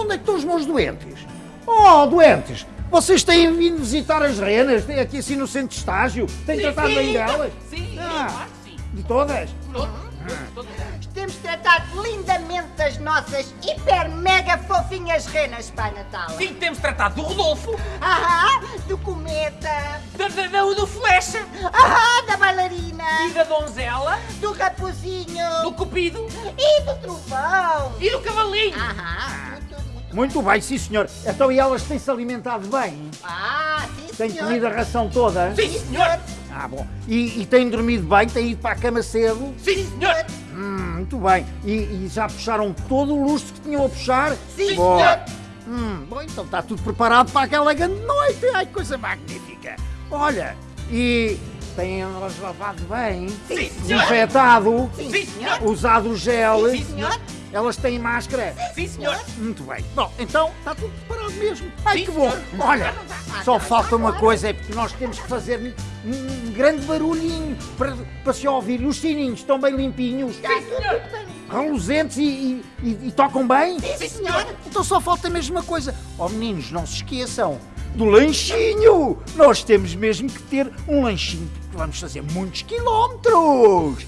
onde é que estão os meus doentes? Oh, doentes! Vocês têm vindo visitar as renas? Têm aqui assim no centro de estágio? Têm tratado bem delas? Sim, Ah. sim. De todas? Todos, todos. Temos tratado lindamente as nossas hiper mega fofinhas renas, Pai Natal. Sim, temos tratado do Rodolfo, Ahá, do cometa. da, da, da- do Flecha, Ahá, da bailarina. e da Donzela, Do raposinho. do Cupido E do trovão. e do Cavalinho. Tudo muito. Bem, sim senhor. Então e elas têm-se alimentado bem? Ah, sim, Têm senhor. comido a ração toda? Sim, senhor. Ah, bom. E, e têm dormido bem? Têm ido para a cama cedo? Sim, senhor. Hum, muito bem. E, e já puxaram todo o luxo que tinham a puxar? Sim, Boa. senhor. Hum, bom, então está tudo preparado para aquela grande noite. Ai, coisa magnífica. Olha, e têm elas lavado bem? Sim, senhor. Desinfetado? Sim, senhor. Usado o gel? Sim, senhor. Elas têm máscara? Sim, senhor. Muito bem. Bom, então está tudo preparado mesmo. Ai, Sim, que bom. senhor. Olha, só falta uma coisa, é porque nós temos que fazer um, grande barulhinho para, para se ouvir. E os sininhos estão bem limpinhos, Sim, senhor. reluzentes e, e- e- e tocam bem? Sim, senhor. Então só falta a mesma coisa. Oh meninos, não se esqueçam do lanchinho. Nós temos mesmo que ter um lanchinho, porque vamos fazer muitos quilómetros.